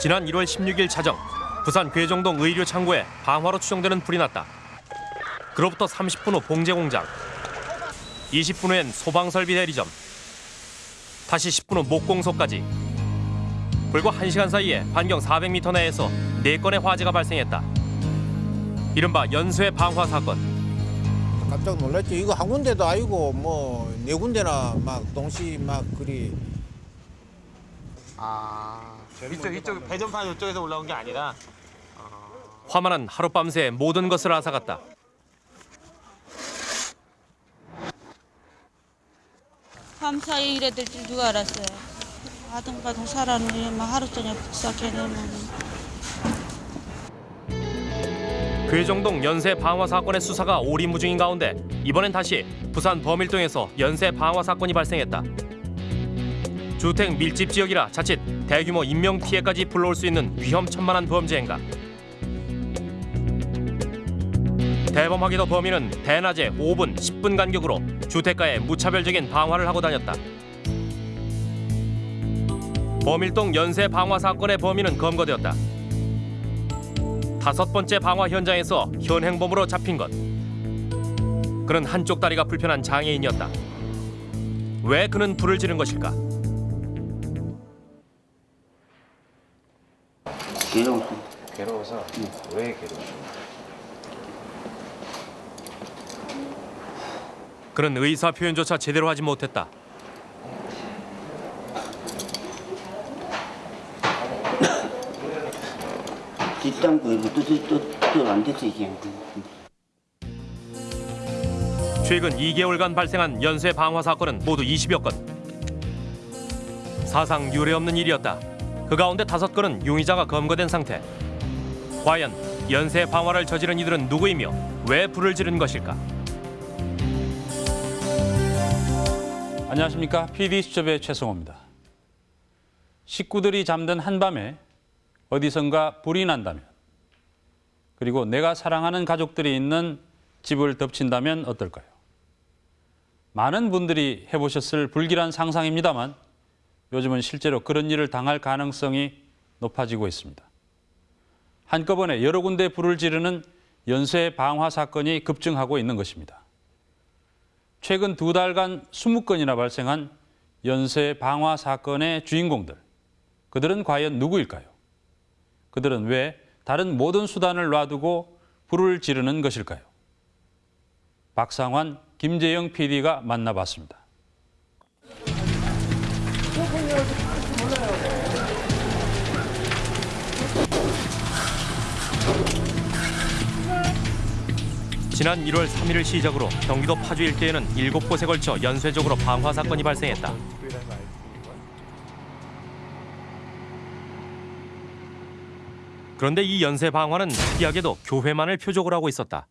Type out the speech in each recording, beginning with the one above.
지난 1월 16일 자정 부산 괴정동 의류 창고에 방화로 추정되는 불이 났다. 그로부터 30분 후 봉제 공장, 20분 후엔 소방설비 대리점, 다시 10분 후 목공소까지. 불과 1시간 사이에 반경 400m 내에서 4건의 화재가 발생했다. 이른바 연쇄 방화 사건. 깜짝 놀랐죠. 이거 한 군데도 아니고 뭐 네 군데나 막 동시 막 그리 아 이쪽 이쪽 배전판 이쪽에서 올라온 게 아니라 화만은 하룻밤새 모든 것을 앗아갔다. 밤사이 이래 될 줄 누가 알았어요. 아등바등 살았는데 막 하루 저녁 시작해내면 괴정동 연쇄 방화 사건의 수사가 오리무중인 가운데 이번엔 다시 부산 범일동에서 연쇄 방화 사건이 발생했다. 주택 밀집 지역이라 자칫 대규모 인명 피해까지 불러올 수 있는 위험천만한 범죄 행각. 대범하게도 범인은 대낮에 5분, 10분 간격으로 주택가에 무차별적인 방화를 하고 다녔다. 범일동 연쇄 방화 사건의 범인은 검거되었다. 다섯 번째 방화 현장에서 현행범으로 잡힌 것. 그는 한쪽 다리가 불편한 장애인이었다. 왜 그는 불을 지른 것일까? 괴로워서 괴로워서 왜 괴로워? 그는 의사 표현조차 제대로 하지 못했다. 또또또안 됐어 이게 최근 2개월간 발생한 연쇄 방화 사건은 모두 20여 건. 사상 유례 없는 일이었다. 그 가운데 다섯 건은 용의자가 검거된 상태. 과연 연쇄 방화를 저지른 이들은 누구이며 왜 불을 지른 것일까? 안녕하십니까. PD수첩의 최성호입니다. 식구들이 잠든 한밤에 어디선가 불이 난다면 그리고 내가 사랑하는 가족들이 있는 집을 덮친다면 어떨까요? 많은 분들이 해보셨을 불길한 상상입니다만 요즘은 실제로 그런 일을 당할 가능성이 높아지고 있습니다. 한꺼번에 여러 군데 불을 지르는 연쇄 방화 사건이 급증하고 있는 것입니다. 최근 두 달간 20건이나 발생한 연쇄 방화 사건의 주인공들. 그들은 과연 누구일까요? 그들은 왜 다른 모든 수단을 놔두고 불을 지르는 것일까요? 박상환, 김재영 PD가 만나봤습니다. 지난 1월 3일을 시작으로 경기도 파주 일대에는 7곳에 걸쳐 연쇄적으로 방화 사건이 발생했다. 그런데 이 연쇄 방화는 특이하게도 교회만을 표적으로 하고 있었다.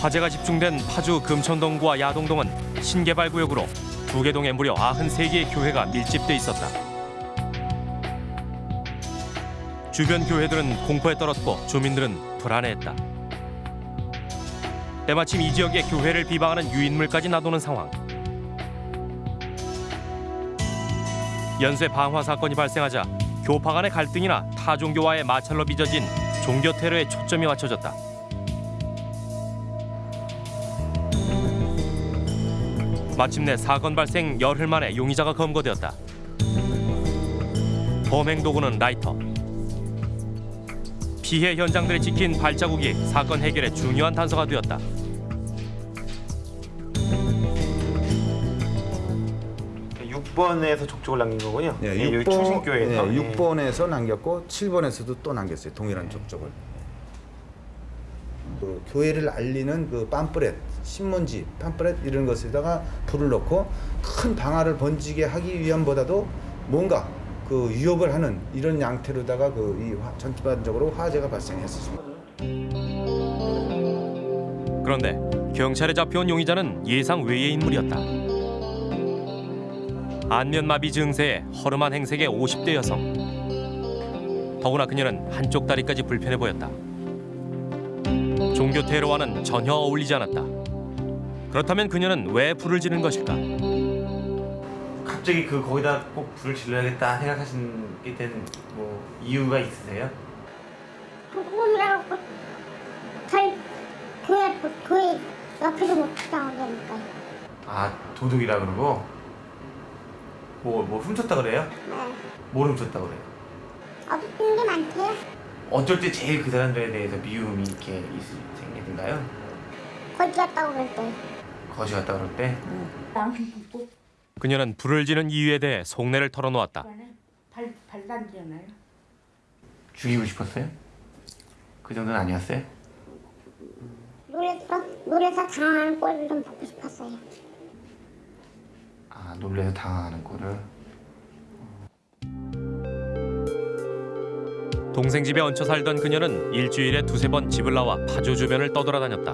화재가 집중된 파주 금천동구와 야동동은 신개발 구역으로 두 개 동에 무려 93개의 교회가 밀집돼 있었다. 주변 교회들은 공포에 떨었고 주민들은 불안해했다. 때마침 이 지역에 교회를 비방하는 유인물까지 나도는 상황. 연쇄 방화 사건이 발생하자 교파 간의 갈등이나 타 종교와의 마찰로 빚어진 종교 테러에 초점이 맞춰졌다. 마침내 사건 발생 열흘 만에 용의자가 검거되었다. 범행 도구는 라이터. 피해 현장들이 찍힌 발자국이 사건 해결에 중요한 단서가 되었다. 육 6번에서 족족을 남긴 거군요. 네, 예, 여기 6번, 충신교회에서. 네, 예. 6번에서 남겼고 7번에서도 또 남겼어요. 동일한 족적을. 그 교회를 알리는 그 팜프렛, 신문지, 팜프렛 이런 것에다가 불을 넣고 큰 방화를 번지게 하기 위함보다도 뭔가 그 위협을 하는 이런 양태로다가 그 이 전반적으로 화재가 발생했었습니다. 그런데 경찰에 잡혀온 용의자는 예상 외의 인물이었다. 안면마비 증세에 허름한 행색의 50대 여성. 더구나 그녀는 한쪽 다리까지 불편해 보였다. 종교 테러와는 전혀 어울리지 않았다. 그렇다면 그녀는 왜 불을 지른 것일까? 갑자기 그 거기다 꼭 불을 질러야겠다 생각하시게 된뭐 이유가 있으세요? 궁금이라고 저희 교회 교회 옆에서 못 나오니까 아 도둑이라 그러고 뭐뭐 훔쳤다 그래요? 네. 뭘 훔쳤다 그래요? 어둡은 게 많대요. 어쩔 때 제일 그 사람들에 대해서 미움이 이렇게 있, 생기던가요? 거기 갔다고 그럴 때. 거지 갔다 그럴 때? 그녀는 불을 지른 이유에 대해 속내를 털어놓았다. 발 발단지잖아요. 죽이고 싶었어요? 그 정도는 아니었어요? 노래서 노래서 당하는 꼴을 좀 보고 싶었어요. 아 놀래서 당황하는 꼴을 동생 집에 얹혀 살던 그녀는 일주일에 두세 번 집을 나와 파주 주변을 떠돌아다녔다.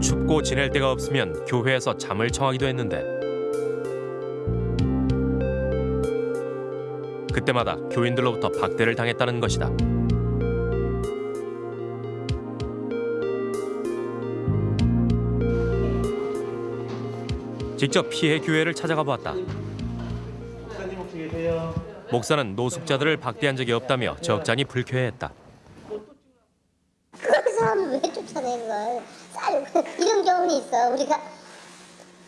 춥고 지낼 데가 없으면 교회에서 잠을 청하기도 했는데 그때마다 교인들로부터 박대를 당했다는 것이다. 직접 피해 교회를 찾아가 보았다. 목사는 노숙자들을 박대한 적이 없다며 적잖이 불쾌해했다. 그 사람을 왜 쫓아내 그걸? 쌀 이런 경우는 있어. 우리가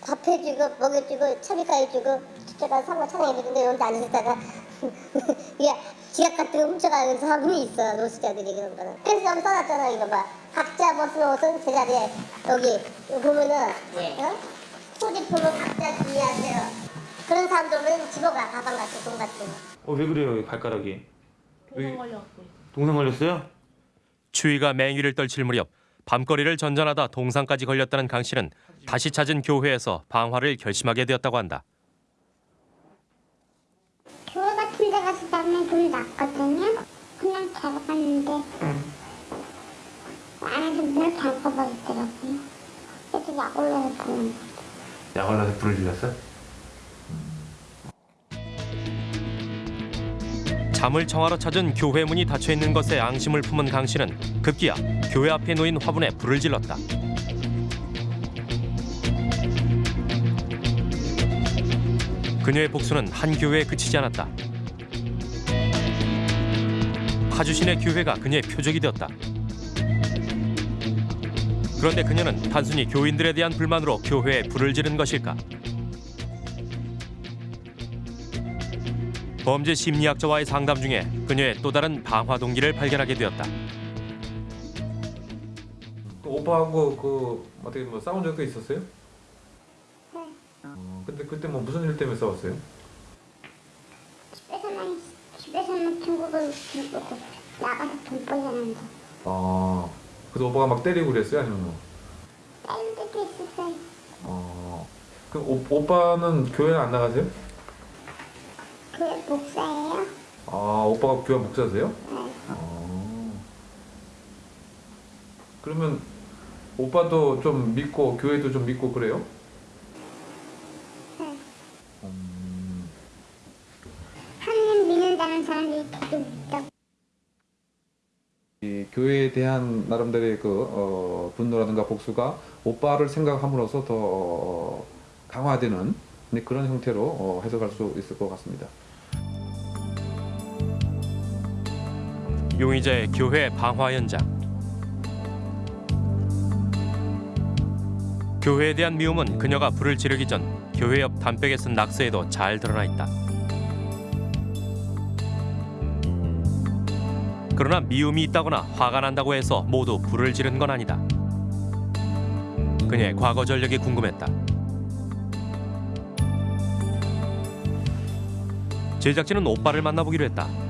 밥 해 주고 먹여 주고 차비가 해주고 제가 상가 차장에 있는데 여기 앉아있다가 야 지갑 같은 거 훔쳐가는 사람이 있어 노숙자들이 그런 거는. 그래서 여기 써놨잖아 이거 봐. 각자 벗은 옷은 제자리에 여기 보면은 어? 소지품은 각자 주의하세요. 그런 사람들은 집어가 가방 같은 돈 같은 거. 어 왜 그래요 이 발가락이 동상 걸렸고 동상 걸렸어요? 추위가 맹위를 떨칠 무렵 밤거리를 전전하다 동상까지 걸렸다는 강 씨는 다시 찾은 교회에서 방화를 결심하게 되었다고 한다. 교회 같은 데 가서 자면 좀 낫거든요. 그냥 자러 갔는데 안에서 문을 잠궈버리더라고요. 그래서 약 올라서 거. 약 올라서 불을 질렀어? 잠을 청하러 찾은 교회 문이 닫혀 있는 것에 앙심을 품은 강 씨는 급기야 교회 앞에 놓인 화분에 불을 질렀다. 그녀의 복수는 한 교회에 그치지 않았다. 파주시내 교회가 그녀의 표적이 되었다. 그런데 그녀는 단순히 교인들에 대한 불만으로 교회에 불을 지른 것일까? 범죄 심리학자와의 상담 중에 그녀의 또 다른 방화 동기를 발견하게 되었다. 그 오빠하고 그 어떻게 뭐 싸운 적도 있었어요? 어, 근데 그때 뭐 무슨 일 때문에 싸웠어요? 집에서만 집에서만 중국을 중국을 나가서 돈 벌려는데 어, 그래서 오빠가 막 때리고 그랬어요? 아니면 뭐? 다른 데도 있었어요. 어, 그 오, 오빠는 교회 안 나가세요? 교회 목사예요. 아, 오빠가 교회 목사세요? 네. 어. 그러면 오빠도 좀 믿고 교회도 좀 믿고 그래요? 네. 음, 하나님 믿는다는 사람들이 좀 있다고. 이 교회에 대한 나름대로의 그 어, 분노라든가 복수가 오빠를 생각함으로써 더 어, 강화되는 네, 그런 형태로 어, 해석할 수 있을 것 같습니다. 용의자의 교회 방화 현장. 교회에 대한 미움은 그녀가 불을 지르기 전 교회 옆 담백에 쓴 낙서에도 잘 드러나 있다. 그러나 미움이 있다거나 화가 난다고 해서 모두 불을 지른 건 아니다. 그녀의 과거 전력이 궁금했다. 제작진은 오빠를 만나보기로 했다.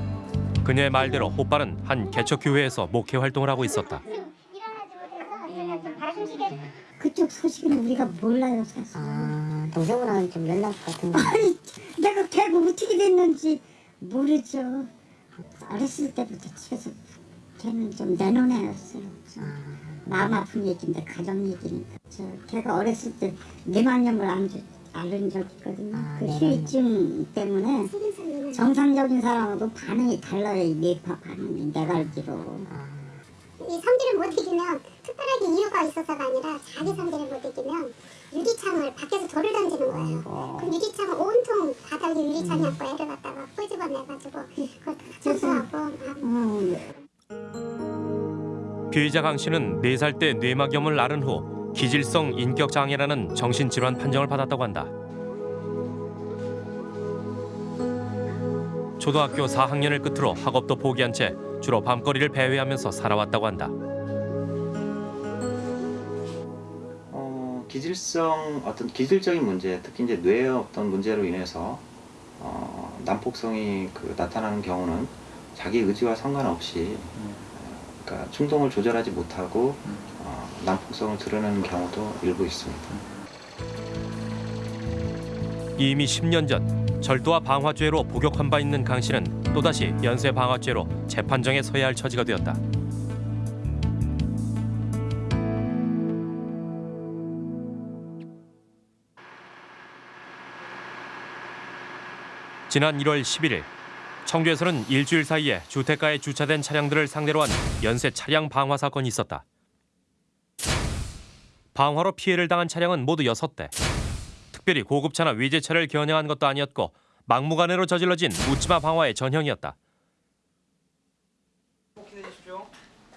그녀의 말대로 오빠는 한 개척교회에서 목회 활동을 하고 있었다. 그쪽 소식은 우리가 몰라요 사실. 아, 동생분하고 좀 연락 같은 거. 아니 내가 걔가 어떻게 됐는지 모르죠. 어렸을 때부터 집에서 걔는 좀 내놓은 애였어요. 좀 마음 아픈 얘기인데 가정 얘기니까. 저 걔가 어렸을 때 뇌망염을 안 주, 앓은 적 있거든요. 아, 그. 후유증 때문에 정상적인 사람하고 반응이 달라요. 이 뇌파 반응이 내가 알기로. 이 성질을 못 이기면 특별하게 이유가 있어서가 아니라 자기 성질을 못 이기면 유리창을 밖에서 돌을 던지는 거예요. 그 유리창을 온통 바닥에 유리창이었고 애를 갖다가 끄집어내가지고 그걸 다 청소하고 막 피의자 강 씨는 4살 때 뇌막염을 앓은 후 기질성 인격 장애라는 정신질환 판정을 받았다고 한다. 초등학교 4학년을 끝으로 학업도 포기한 채 주로 밤거리를 배회하면서 살아왔다고 한다. 어, 기질성 어떤 기질적인 문제, 특히 이제 뇌의 어떤 문제로 인해서 어, 난폭성이 그 나타나는 경우는 자기 의지와 상관없이 어, 그러니까 충동을 조절하지 못하고 어, 난폭성을 드러내는 경우도 일부 있습니다. 이미 10년 전 절도와 방화죄로 복역한 바 있는 강 씨는 또다시 연쇄 방화죄로 재판정에 서야 할 처지가 되었다. 지난 1월 11일 청주에서는 일주일 사이에 주택가에 주차된 차량들을 상대로 한 연쇄 차량 방화 사건이 있었다. 방화로 피해를 당한 차량은 모두 6대. 특별히 고급차나 위제차를 겨냥한 것도 아니었고 막무가내로 저질러진 묻지마 방화의 전형이었다.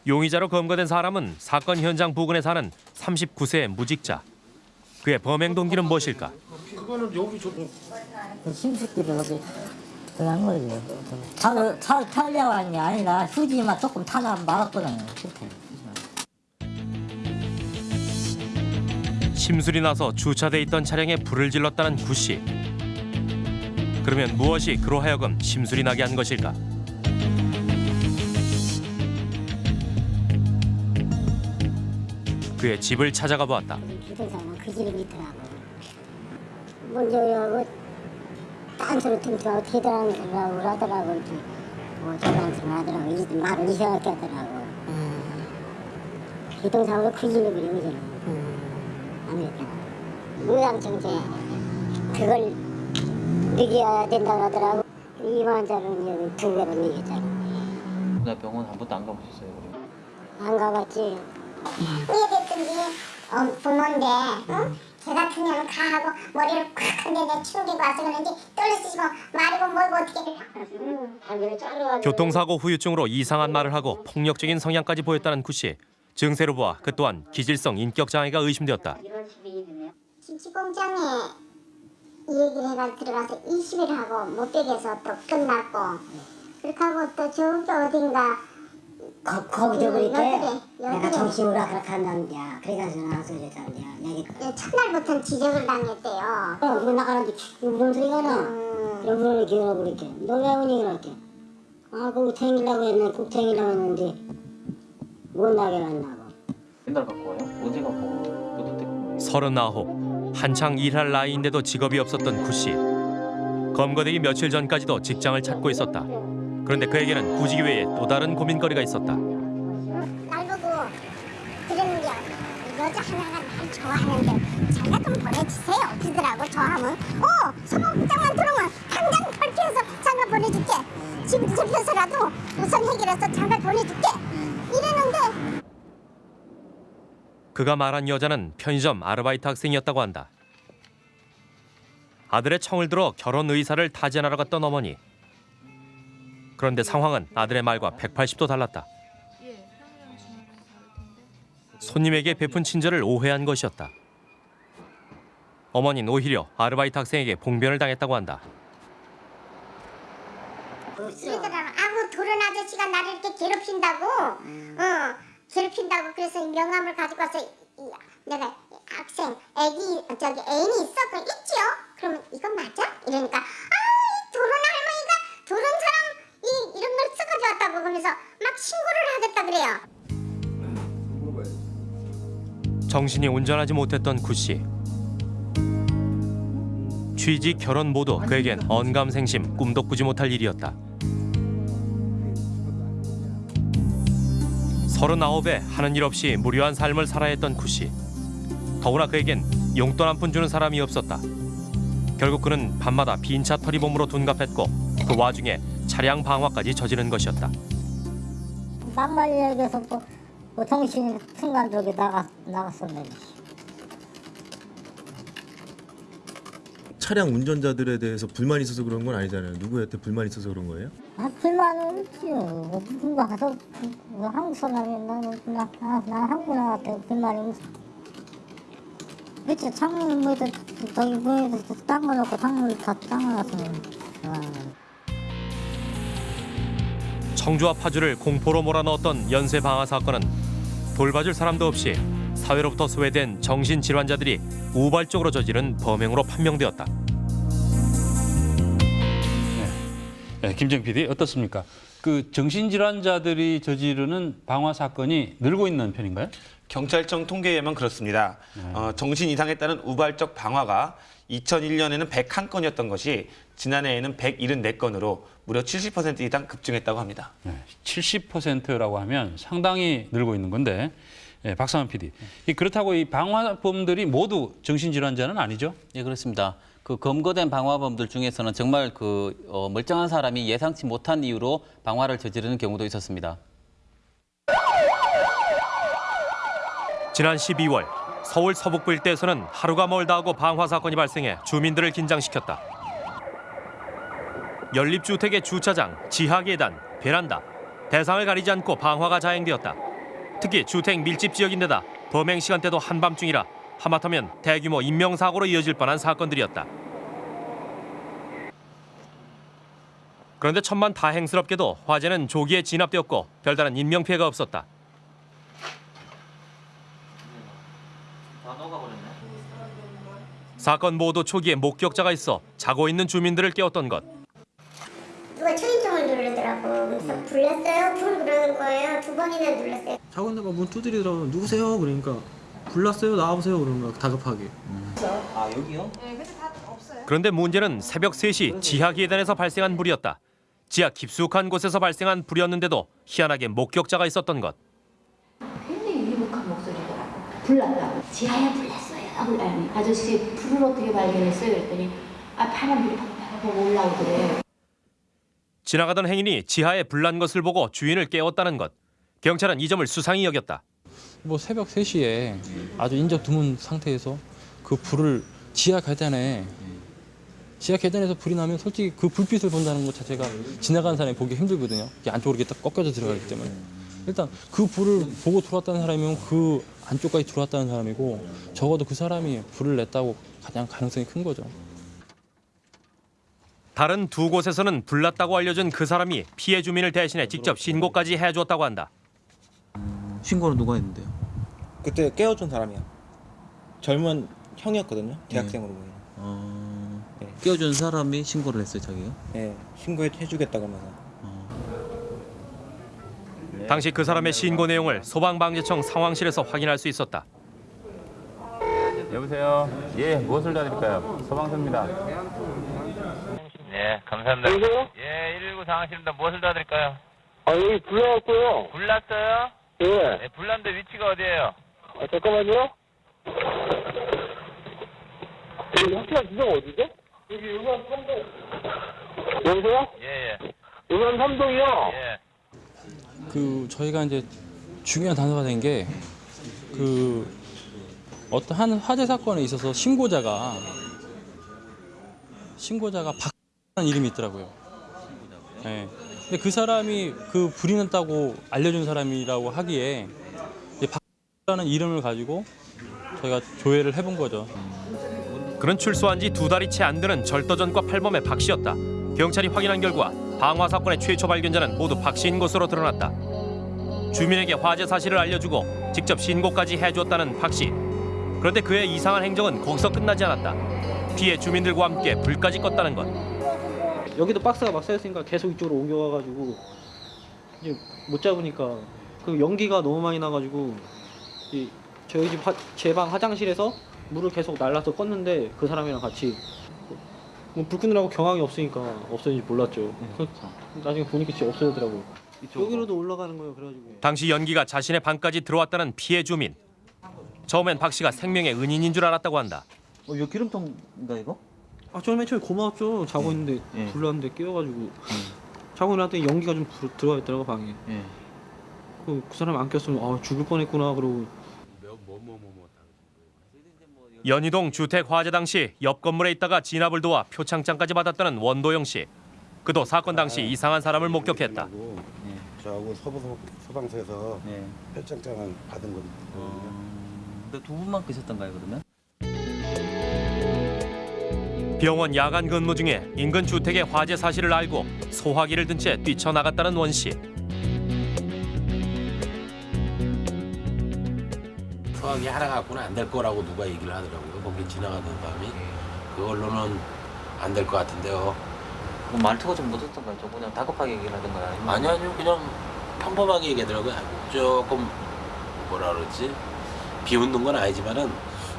용의자로 검거된 사람은 사건 현장 부근에 사는 39세의 무직자. 그의 범행 동기는 무엇일까? 그거는 여기 저도 심술기를 어디 그런 거지. 차를 차를 타려고 하는 게 아니라 휴지만 조금 타다 말았거든요. 심술이 나서 주차돼 있던 차량에 불을 질렀다는 구 씨. 그러면 무엇이 그로 하여금 심술이 나게 한 것일까? 그의 집을 찾아가 보았다. 기동사는 그 집에 있더라고. 먼저 뭐 딴소리 틈틈 어떻게 들어가고 그러더라고. 이제 뭐 저런 하더라고. 이 말을 이상하게 하더라고. 기동사고 그 집에 그리고 저는. 아 메리카. 무당청제 그걸 느껴야 된다고 하더라고. 2만 원짜리는 이제 두 배로 느꼈잖아. 나 병원 한 번도 안 가보셨어요? 안 가봤지. 이해됐든지 어, 부모인데 응? 쟤 같은 년은 가하고 머리를 콱 한데 내 충격이 와서 그런지 떨리시고 말이고 뭐고 어떻게 응. 자르가지고 교통사고 후유증으로 이상한 말을 하고 폭력적인 성향까지 보였다는 구 씨. 증세로 보아 그 또한 기질성 인격 장애가 의심되었다. 김치 공장에 이 얘기를 해가 들어가서 20일 하고 못 빼겨서 또 끝났고 그렇게 하고 또 저기 어딘가 거, 거기서 그렇게 여기래, 내가. 정신으로 그렇게 한다는데야. 그래가서 나와서 그랬다는데야. 얘기 예, 첫날부터 지적을 당했대요. 어, 이거 나가는데 무슨 소리가 나? 음, 여분을 기다려 그랬게. 너왜 오니 그렇게? 아, 거기 탱기려고 했네. 꼭 탱기려고 했는데 못 나게 갔나고. 맨날 갖고 와요? 언제 갖고 와요? 어떤 때 갖고 와요? 서른아홉 한창 일할 나이인데도 직업이 없었던 구 씨. 검거되기 며칠 전까지도 직장을 찾고 있었다. 그런데 그에게는 구직 외에 또 다른 고민거리가 있었다. 날 보고 그러는 게 여자 하나가 날 좋아하는데 장가 좀 보내주세요. 그러더라고 좋아하면 어 소방장만 들어오면 당장 발표해서 장가 보내줄게. 집 잡혀서라도 우선 해결해서 장가 보내줄게. 이러는데 그가 말한 여자는 편의점 아르바이트 학생이었다고 한다. 아들의 청을 들어 결혼 의사를 타진하러 갔던 어머니. 그런데 상황은 아들의 말과 180도 달랐다. 손님에게 베푼 친절을 오해한 것이었다. 어머니는 오히려 아르바이트 학생에게 봉변을 당했다고 한다. 도른 아저씨가 나를 이렇게 괴롭힌다고? 어 괴롭힌다고 그래서 이 명함을 가지고 와서 이, 내가 학생 애기 저기 애인이 있어? 그 있지요. 그러면 이건 맞아? 이러니까 아이 도른 할머니가 도른 사람 이 이런 걸 써가지고 왔다고 그러면서 막 신고를 하겠다 그래요. 정신이 온전하지 못했던 구 씨. 취직, 결혼 모두 그에겐 언감생심, 꿈도 꾸지 못할 일이었다. 서른아홉에 하는 일 없이 무료한 삶을 살아야 했던 구 씨. 더구나 그에겐 용돈 한 푼 주는 사람이 없었다. 결국 그는 밤마다 빈차 털이 몸으로 둔갑했고 그 와중에 차량 방화까지 저지른 것이었다. 막말 얘기해서 뭐그 정신 순간 저기 나가 나갔었네. 차량 운전자들에 대해서 불만 있어서 그런 건 아니잖아요. 누구한테 불만 있어서 그런 거예요? 아 불만은 있지요. 뭐 무슨 거 가서 뭐 한국 사람이 나는 나, 아, 나 한국 불만이 있어. 그치 창문 뭐도 저기 뭐에서 땅을 놓고 창문을 다 땅을 놨으면. 아. 청주와 파주를 공포로 몰아넣었던 연쇄 방화 사건은 돌봐줄 사람도 없이 사회로부터 소외된 정신질환자들이 우발적으로 저지른 범행으로 판명되었다. 네, 김정 PD 어떻습니까? 그 정신질환자들이 저지르는 방화 사건이 늘고 있는 편인가요? 경찰청 통계에 의하면 그렇습니다. 어, 정신 이상에 따른 우발적 방화가 2001년에는 101건이었던 것이 지난해에는 174건으로 무려 70% 이상 급증했다고 합니다. 네, 70%라고 하면 상당히 늘고 있는 건데 예, 박상환 PD. 이 그렇다고 이 방화범들이 모두 정신질환자는 아니죠? 예, 그렇습니다. 그 검거된 방화범들 중에서는 정말 그 어, 멀쩡한 사람이 예상치 못한 이유로 방화를 저지르는 경우도 있었습니다. 지난 12월 서울 서북부 일대에서는 하루가 멀다 하고 방화 사건이 발생해 주민들을 긴장시켰다. 연립주택의 주차장, 지하 계단, 베란다 대상을 가리지 않고 방화가 자행되었다. 특히 주택 밀집 지역인데다 범행 시간대도 한밤중이라 하마터면 대규모 인명사고로 이어질 뻔한 사건들이었다. 그런데 천만 다행스럽게도 화재는 조기에 진압되었고 별다른 인명 피해가 없었다. 사건 모두 초기에 목격자가 있어 자고 있는 주민들을 깨웠던 것. 누가 초인종을 누르더라고. 그래서 불렀어요? 불 그러는 거예요. 두 번이나 눌렀어요. 자고 있는가 문 두드리더라고 누구세요? 그러니까 불났어요 나와보세요 그러는 거야 다급하게 아 여기요? 그런데 문제는 새벽 3시 지하 계단에서 발생한 불이었다. 지하 깊숙한 곳에서 발생한 불이었는데도 희한하게 목격자가 있었던 것. 굉장히 위복한 목소리더라고. 불났다고. 지하에 불났어요. 그러더니 아저씨 불을 어떻게 발견했어요? 그랬더니 아 파란 불이 팍팍 올라오더래. 지나가던 행인이 지하에 불난 것을 보고 주인을 깨웠다는 것. 경찰은 이 점을 수상히 여겼다. 뭐 새벽 3시에 아주 인적 드문 상태에서 그 불을 지하 계단에 지하 계단에서 불이 나면 솔직히 그 불빛을 본다는 것 자체가 지나가는 사람이 보기 힘들거든요. 이게 안쪽으로 이렇게 딱 꺾여져 들어가기 때문에. 일단 그 불을 보고 들어왔다는 사람이면 그 안쪽까지 들어왔다는 사람이고 적어도 그 사람이 불을 냈다고 가장 가능성이 큰 거죠. 다른 두 곳에서는 불났다고 알려준 그 사람이 피해 주민을 대신해 직접 신고까지 해주었다고 한다. 신고는 누가 했는데요? 그때 깨워준 사람이야. 젊은 형이었거든요. 대학생으로 보이는. 어... 네. 깨워준 사람이 신고를 했어요, 자기가? 네, 신고해 주겠다 그러면서. 당시 그 사람의 신고 내용을 소방방재청 상황실에서 확인할 수 있었다. 여보세요. 예, 무엇을 도와드릴까요? 소방서입니다. 네, 감사합니다. 여보세요? 예, 119 상황실입니다. 무엇을 도와드릴까요? 아 여기 불나왔고요. 불났어요? 예. 네, 불났는데 위치가 어디예요? 아 잠깐만요. 여기 확실한 지점 어디죠? 여기 의관 3동. 여보세요? 예, 예. 의관 3동이요. 예. 그 저희가 이제 중요한 단서가 된 게 그 어떤 한 화재 사건에 있어서 신고자가 신고자가 박라는 이름이 있더라고요. 예. 근데 그 사람이 그 불이 났다고 알려준 사람이라고 하기에 박라는 이름을 가지고 저희가 조회를 해본 거죠. 그는 출소한 지 두 달이 채 안 되는 절도전과 팔범의 박 씨였다. 경찰이 확인한 결과 방화 사건의 최초 발견자는 모두 박 씨인 것으로 드러났다. 주민에게 화재 사실을 알려주고 직접 신고까지 해주었다는 박 씨. 그런데 그의 이상한 행정은 거기서 끝나지 않았다. 피해 주민들과 함께 불까지 껐다는 것. 여기도 박스가 막 쌓였으니까 계속 이쪽으로 옮겨와가지고 이제 못 잡으니까 그 연기가 너무 많이 나가지고 이 저희 집 제 방 화장실에서 물을 계속 날라서 껐는데 그 사람이랑 같이 뭐 불 끄느라고 경황이 없으니까 없어진지 몰랐죠. 그 나중에 보니까 진짜 없어지더라고요. 여기로도 올라가는 거예요. 그래가지고 당시 연기가 자신의 방까지 들어왔다는 피해 주민. 처음엔 박 씨가 생명의 은인인 줄 알았다고 한다. 어, 이거 기름통인가 이거? 아 저는 맨 처음에 고마웠죠. 자고 있는데 불났는데 깨워가지고 자고 일어났더니 연기가 좀 불- 들어와 있더라고 방에. 예. 그, 그 사람 안 꼈으면 아 죽을 뻔했구나 그러고 연희동 주택 화재 당시 옆 건물에 있다가 진압을 도와 표창장까지 받았다는 원도영 씨. 그도 사건 당시 이상한 사람을 목격했다. 저하고 서부 소방서에서 네. 표창장을 받은 겁니다. 근데 두 분만 끄셨던가요 그러면? 병원 야간 근무 중에 인근 주택의 화재 사실을 알고 소화기를 든 채 뛰쳐나갔다는 원 씨. 소화기 하나 갖고는 안 될 거라고 누가 얘기를 하더라고요. 거기 지나가던 밤이 그걸로는 안 될 것 같은데요. 그럼 말투가 좀 늦었던가요? 좀 그냥 다급하게 얘기를 하던가요? 아니면 아니 아니요 그냥 평범하게 얘기하더라고요. 조금 뭐라 그러지 비웃는 건 아니지만은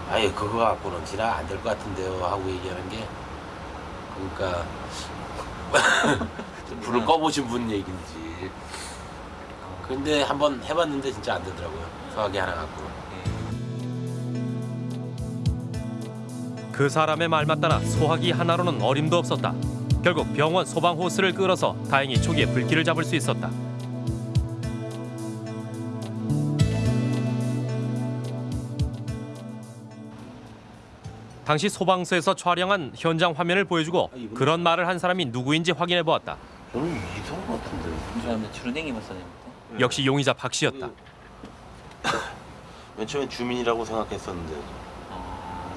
아예 그거 갖고는 지나 안 될 것 같은데요 하고 얘기하는 게 그러니까 불을 꺼보신 분 얘기인지 근데 한번 해봤는데 진짜 안 되더라고요 소화기 하나 갖고 그 사람의 말만 따라 소화기 하나로는 어림도 없었다. 결국 병원 소방 호스를 끌어서 다행히 초기에 불길을 잡을 수 있었다. 당시 소방서에서 촬영한 현장 화면을 보여주고 그런 말을 한 사람이 누구인지 확인해 보았다. 저는 이성 같은데. 역시 용의자 박 씨였다. 맨 처음엔 주민이라고 생각했었는데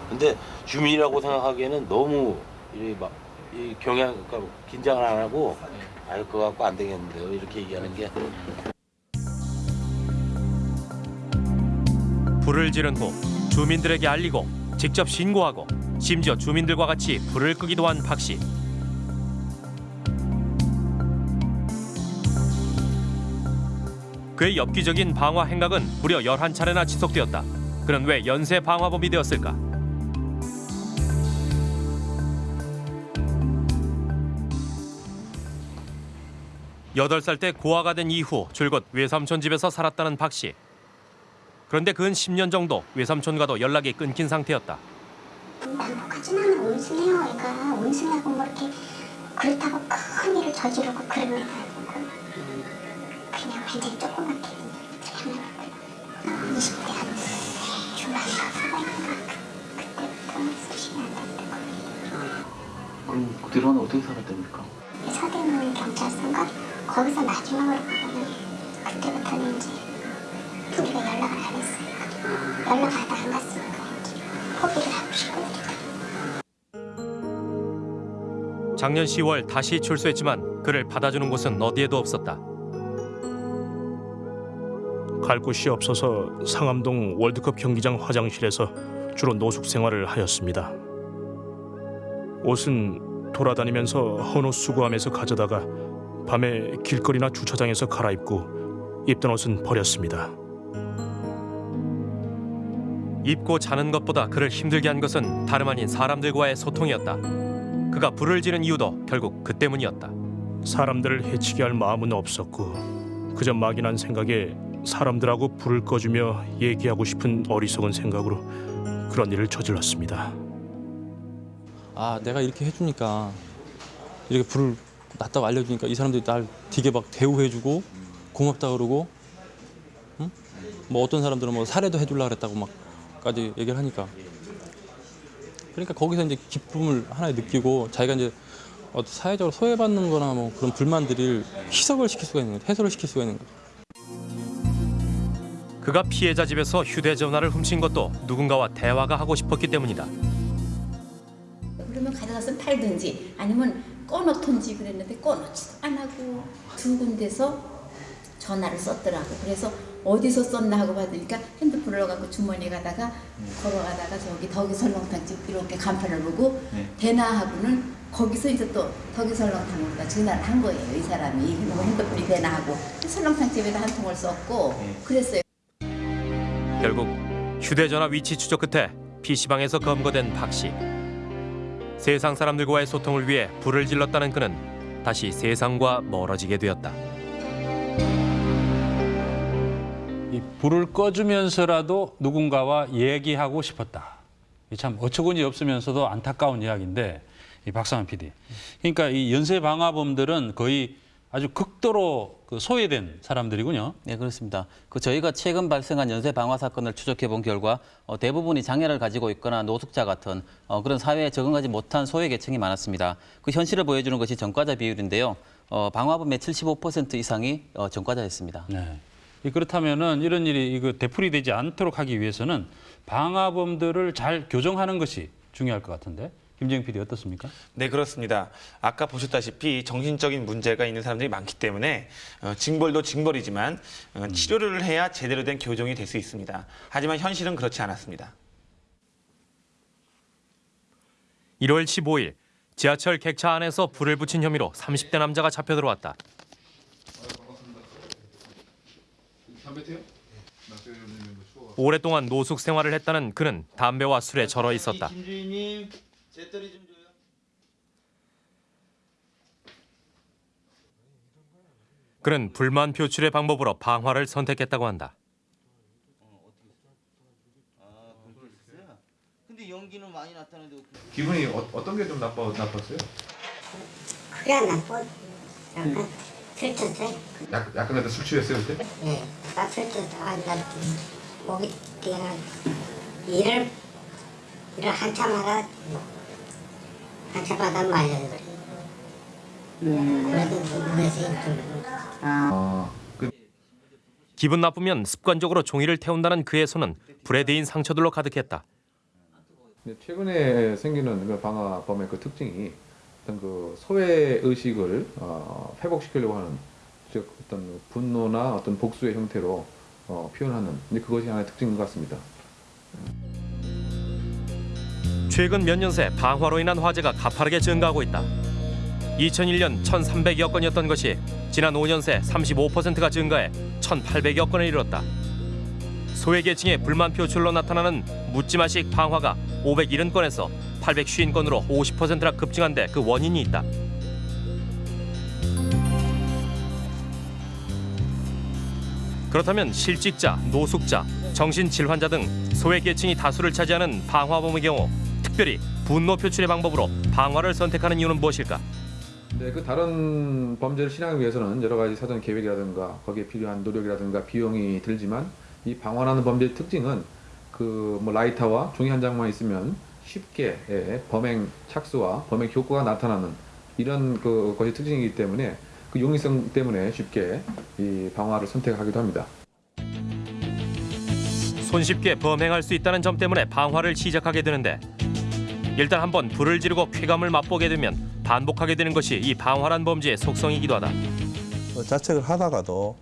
근데 주민이라고 생각하기에는 너무 이 막, 이 경향, 그러니까 긴장을 안 하고 아유 그거 갖고 안 되겠는데요 이렇게 얘기하는 게 불을 지른 후 주민들에게 알리고 직접 신고하고 심지어 주민들과 같이 불을 끄기도 한 박 씨. 그의 엽기적인 방화 행각은 무려 11차례나 지속되었다. 그는 왜 연쇄 방화범이 되었을까? 여덟 살 때 고아가 된 이후 줄곧 외삼촌 집에서 살았다는 박 씨. 그런데 근 10년 정도 외삼촌과도 연락이 끊긴 상태였다. 남북하진 않아 온순해요 애가 온순하고 뭐 이렇게 그렇다고 큰 일을 저지르고 그런 애가 아니고 그냥 굉장히 조그맣게 그냥 20대 한 중반인가 후반인가 그때부터 수신이 안 됐다고 그럼 그 뒤로는 어떻게 살았답니까? 서대문 경찰서인가 거기서 마지막으로 보면은 그때부터는 이제 우리가 연락을 안 했으니까 연락 하다 안 갔으니까 이제 포기를 하고 싶고 작년 10월 다시 출소했지만 그를 받아주는 곳은 어디에도 없었다. 갈 곳이 없어서 상암동 월드컵 경기장 화장실에서 주로 노숙 생활을 하였습니다. 옷은 돌아다니면서 헌옷 수거하면서 가져다가 밤에 길거리나 주차장에서 갈아입고 입던 옷은 버렸습니다. 입고 자는 것보다 그를 힘들게 한 것은 다름 아닌 사람들과의 소통이었다. 그가 불을 지른 이유도 결국 그 때문이었다. 사람들을 해치게 할 마음은 없었고 그저 막연한 생각에 사람들하고 불을 꺼주며 얘기하고 싶은 어리석은 생각으로 그런 일을 저질렀습니다. 아 내가 이렇게 해주니까 이렇게 불을 놨다고 알려주니까 이 사람들이 날 되게 막 대우해주고 고맙다 그러고 응? 뭐 어떤 사람들은 뭐 사례도 해주려 그랬다고 막까지 얘기를 하니까 그러니까 거기서 이제 기쁨을 하나 느끼고 자기가 이제 어, 사회적으로 소외받는 거나 뭐 그런 불만들을 희석을 시킬 수가 있는 거죠 해소를 시킬 수가 있는 거죠 그가 피해자 집에서 휴대전화를 훔친 것도 누군가와 대화가 하고 싶었기 때문이다. 그러면 가져가서 팔든지 아니면 꺼놓던지 그랬는데 꺼놓지도 안 하고 두 군데서 전화를 썼더라고. 그래서 어디서 썼나 하고 받으니까 핸드폰을 넣어갖고 주머니에 가다가 걸어가다가 저기 덕이 설렁탕 집 이렇게 간판을 보고 되나 하고는 거기서 이제 또 덕이 설렁탕으로 전화를 한 거예요. 이 사람이 그리고 핸드폰이 되나 하고 설렁탕 집에다 한 통을 썼고 그랬어요. 결국 휴대전화 위치 추적 끝에 PC방에서 검거된 박 씨. 세상 사람들과의 소통을 위해 불을 질렀다는 그는 다시 세상과 멀어지게 되었다. 이 불을 꺼주면서라도 누군가와 얘기하고 싶었다. 이참 어처구니 없으면서도 안타까운 이야기인데 이 박상환 PD. 그러니까 이 연쇄 방화범들은 거의 아주 극도로 그 소외된 사람들이군요. 네, 그렇습니다. 그 저희가 최근 발생한 연쇄 방화 사건을 추적해 본 결과 어, 대부분이 장애를 가지고 있거나 노숙자 같은 어, 그런 사회에 적응하지 못한 소외 계층이 많았습니다. 그 현실을 보여주는 것이 전과자 비율인데요. 어, 방화범의 75% 이상이 어, 전과자였습니다. 네. 이 그렇다면은 이런 일이 이거 되풀이 되지 않도록 하기 위해서는 방화범들을 잘 교정하는 것이 중요할 것 같은데 김재영 PD 어떻습니까? 네, 그렇습니다. 아까 보셨다시피 정신적인 문제가 있는 사람들이 많기 때문에 어, 징벌도 징벌이지만 어, 치료를 해야 제대로 된 교정이 될 수 있습니다. 하지만 현실은 그렇지 않았습니다. 1월 15일 지하철 객차 안에서 불을 붙인 혐의로 30대 남자가 잡혀 들어왔다. 오랫동안 노숙 생활을 했다는 그는 담배와 술에 절어 있었다. 재떨이 좀 줘요. 그는 불만 표출의 방법으로 방화를 선택했다고 한다. 근데 연기는 많이 났다는데 기분이 어, 어떤 게 좀 나빠 나빴어요? 안 나빠. 약간 들쳤어요. 약 약간 그때 술 취했어요 그때? 예, 나 들쳤어. 아, 나 목이 뛰어나. 일을 일을 한참 하다 한참 하다 말려 그래. 그래도 그래서 좀 아, 그 기분 나쁘면 습관적으로 종이를 태운다는 그의 손은 불에 대인 상처들로 가득했다. 최근에 생기는 그 방화범의 그 특징이 어떤 그 소외 의식을 어, 회복시키려고 하는 즉 어떤 분노나 어떤 복수의 형태로 어, 표현하는 근데 그것이 하나의 특징인 것 같습니다. 최근 몇 년 새 방화로 인한 화재가 가파르게 증가하고 있다. 2001년 1,300여 건이었던 것이 지난 5년 새 35%가 증가해 1,800여 건에 이르렀다. 소외계층의 불만 표출로 나타나는 묻지마식 방화가 570건에서 850건으로 50%나 급증한 데 그 원인이 있다. 그렇다면 실직자, 노숙자, 정신질환자 등 소외계층이 다수를 차지하는 방화범의 경우 특별히 분노 표출의 방법으로 방화를 선택하는 이유는 무엇일까? 네, 그 다른 범죄를 실행하기 위해서는 여러 가지 사전 계획이라든가 거기에 필요한 노력이라든가 비용이 들지만 이 방화라는 범죄의 특징은 그 뭐 라이터와 종이 한 장만 있으면 쉽게 예, 범행 착수와 범행 효과가 나타나는 이런 그 것이 특징이기 때문에 그 용이성 때문에 쉽게 이 방화를 선택하기도 합니다. 손쉽게 범행할 수 있다는 점 때문에 방화를 시작하게 되는데 일단 한번 불을 지르고 쾌감을 맛보게 되면 반복하게 되는 것이 이 방화란 범죄의 속성이기도 하다. 어, 자책을 하다가도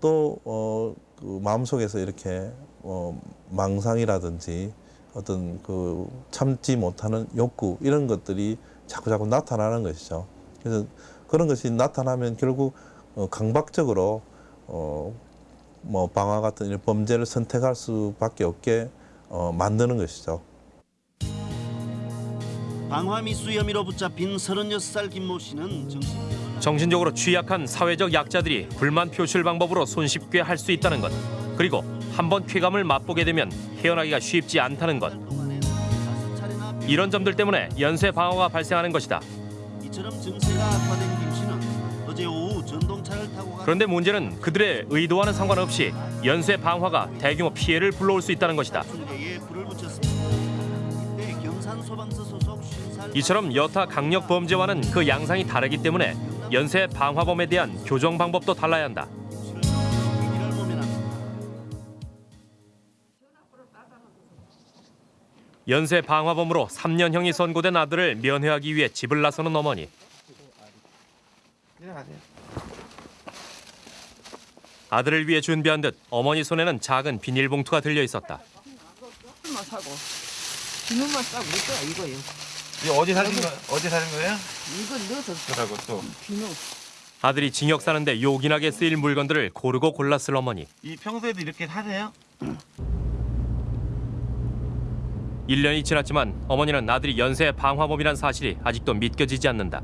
또 어, 그 마음속에서 이렇게 어, 망상이라든지 어떤 그 참지 못하는 욕구 이런 것들이 자꾸 자꾸 나타나는 것이죠. 그래서 그런 것이 나타나면 결국 어, 강박적으로 어, 뭐 방화 같은 이런 범죄를 선택할 수밖에 없게 어, 만드는 것이죠. 방화 미수 혐의로 붙잡힌 36살 김모 씨는 정신 정신 적으로 취약한 사회적 약자들이 불만 표출 방법으로 손쉽게 할 수 있다는 것. 그리고 한 번 쾌감을 맛보게 되면 헤어나기가 쉽지 않다는 것. 이런 점들 때문에 연쇄 방화가 발생하는 것이다. 이처럼 증세가 악화된 김 씨는 어제 오후 전동차를 타고 가 그런데 문제는 그들의 의도와는 상관없이 연쇄 방화가 대규모 피해를 불러올 수 있다는 것이다. 에 불을 붙였습니다. 이때 경산 소방서 소속 50살 이처럼 여타 강력 범죄와는 그 양상이 다르기 때문에 연쇄 방화범에 대한 교정 방법도 달라야 한다. 연쇄 방화범으로 3년형이 선고된 아들을 면회하기 위해 집을 나서는 어머니. 아들을 위해 준비한 듯 어머니 손에는 작은 비닐봉투가 들려 있었다. 비누만 싸고 이거요. 이거 어디 사신 거 어디 사신 거예요? 이거 넣어서 그러고 또 비누. 아들이 징역 사는데 요긴하게 쓰일 물건들을 고르고 골랐을 어머니. 이 평소에도 이렇게 사세요? 1년이 지났지만 어머니는 아들이 연쇄 방화범이란 사실이 아직도 믿겨지지 않는다.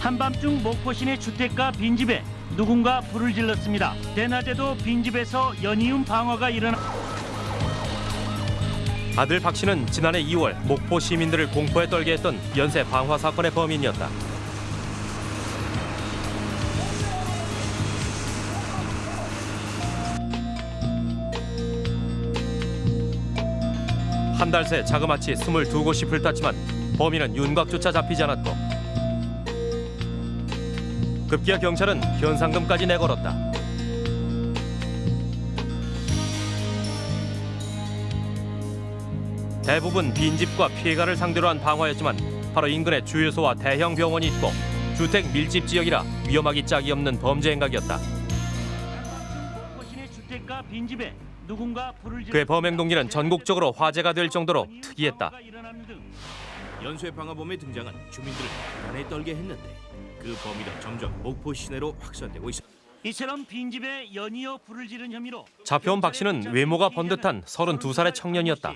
한밤중 목포 시내 주택가 빈집에 누군가 불을 질렀습니다. 대낮에도 빈집에서 연이은 방화가 일어나 아들 박 씨는 지난해 2월 목포 시민들을 공포에 떨게 했던 연쇄 방화 사건의 범인이었다. 한 달 새 자그마치 22곳이 불탔지만 범인은 윤곽조차 잡히지 않았고 급기야 경찰은 현상금까지 내걸었다. 대부분 빈집과 피해가를 상대로 한 방화였지만 바로 인근에 주유소와 대형 병원이 있고 주택 밀집 지역이라 위험하기 짝이 없는 범죄 행각이었다. 그의 범행 동기는 전국적으로 화제가 될 정도로 특이했다. 연쇄 방화범의 등장은 주민들을 불안에 떨게 했는데 그 범위는 점점 목포 시내로 확산되고 있어. 이처럼 빈집에 연이어 불을 지른 혐의로 잡혀온 박 씨는 외모가 번듯한 32살의 청년이었다.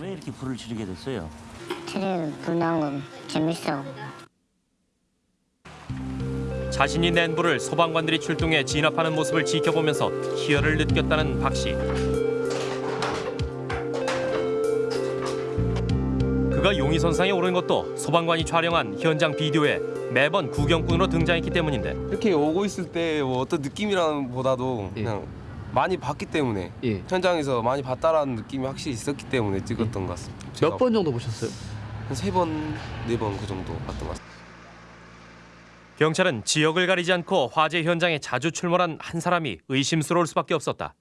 왜 이렇게 불을 지르게 됐어요? 그래 거 재밌어. 자신이 낸 불을 소방관들이 출동해 진압하는 모습을 지켜보면서 희열을 느꼈다는 박 씨. 그가 용의선상에 오른 것도 소방관이 촬영한 현장 비디오에 매번 구경꾼으로 등장했기 때문인데 이렇게 오고 있을 때 뭐 어떤 느낌이라는 보다도 그냥 많이 봤기 때문에 현장에서 많이 봤다라는 느낌이 확실히 있었기 때문에 찍었던 것 같습니다. 몇 번 정도 보셨어요? 한 세 번, 네 번 그 정도 봤던 것 같습니다. 경찰은 지역을 가리지 않고 화재 현장에 자주 출몰한 한 사람이 의심스러울 수밖에 없었다.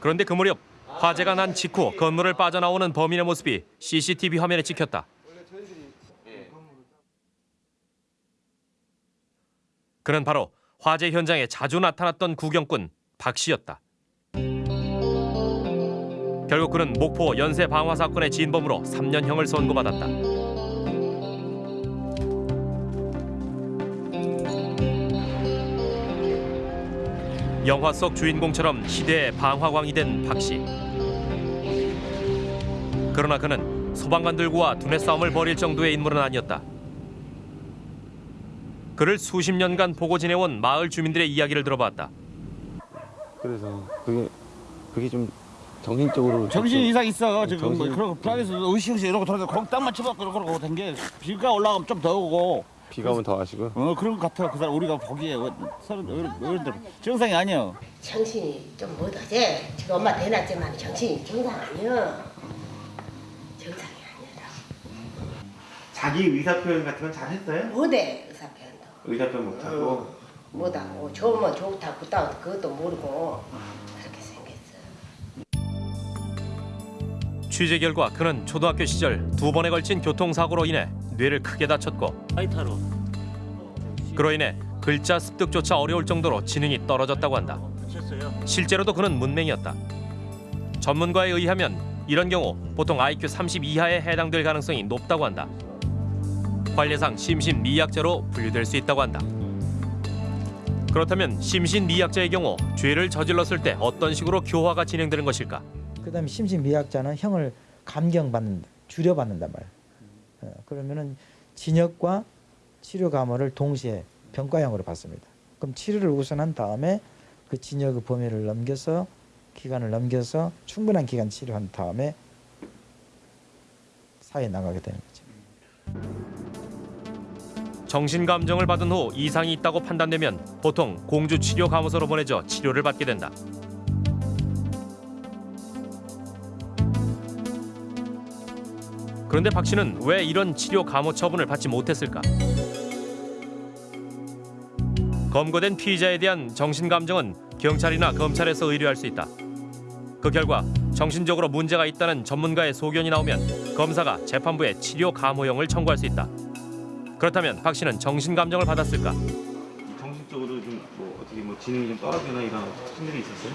그런데 그 무렵 화재가 난 직후 건물을 빠져나오는 범인의 모습이 CCTV 화면에 찍혔다. 그는 바로 화재 현장에 자주 나타났던 구경꾼 박 씨였다. 결국 그는 목포 연쇄 방화 사건의 진범으로 3년형을 선고받았다. 영화 속 주인공처럼 시대의 방화광이 된 박 씨. 그러나 그는 소방관들과 두뇌 싸움을 벌일 정도의 인물은 아니었다. 그를 수십 년간 보고 지내온 마을 주민들의 이야기를 들어봤다. 그래서 그게 그게 좀 정신적으로 정신 좀- 이상 있어 지금 뭐 정신- 그러고 불안해서 으시으시 이러고 돌아서 거기 땅만 쳐박고 그러고 된게 비가 올라가면 좀 더 오고 비가 오면 더 하시고 어 그런 것 같아 그 사람 우리가 보기에 어, 서른 어른들 정상이 아니야 정신이 좀 못하지. 지금 엄마 대놨지만 정신이 정상 아니야. 정상이 아니라. 자기 의사 표현 같은 건 잘했어요? 못해 의사 표현도. 의사 표현 못하고 못하고 좋으면 좋다 그다 그것도 모르고 그렇게 생겼어. 취재 결과 그는 초등학교 시절 두 번에 걸친 교통사고로 인해 뇌를 크게 다쳤고 라이터로 그로 인해 글자 습득조차 어려울 정도로 지능이 떨어졌다고 한다. 실제로도 그는 문맹이었다. 전문가에 의하면 이런 경우 보통 IQ 30 이하에 해당될 가능성이 높다고 한다. 관례상 심신미약자로 분류될 수 있다고 한다. 그렇다면 심신미약자의 경우 죄를 저질렀을 때 어떤 식으로 교화가 진행되는 것일까? 그다음에 심신미약자는 형을 감경받는다, 줄여받는단 말이에요. 어, 그러면은 진역과 치료 감호를 동시에 병과형으로 받습니다. 그럼 치료를 우선한 다음에 그 진역의 범위를 넘겨서 기간을 넘겨서 충분한 기간 치료한 다음에 사회에 나가게 되는 거죠. 정신 감정을 받은 후 이상이 있다고 판단되면 보통 공주 치료 감호소로 보내져 치료를 받게 된다. 그런데 박 씨는 왜 이런 치료 감호 처분을 받지 못했을까? 검거된 피의자에 대한 정신 감정은 경찰이나 검찰에서 의뢰할 수 있다. 그 결과 정신적으로 문제가 있다는 전문가의 소견이 나오면 검사가 재판부에 치료 감호형을 청구할 수 있다. 그렇다면 박 씨는 정신 감정을 받았을까? 정신적으로 좀 뭐 어떻게 뭐 지능이 좀 떨어지거나 이런 힘들이 있었어요?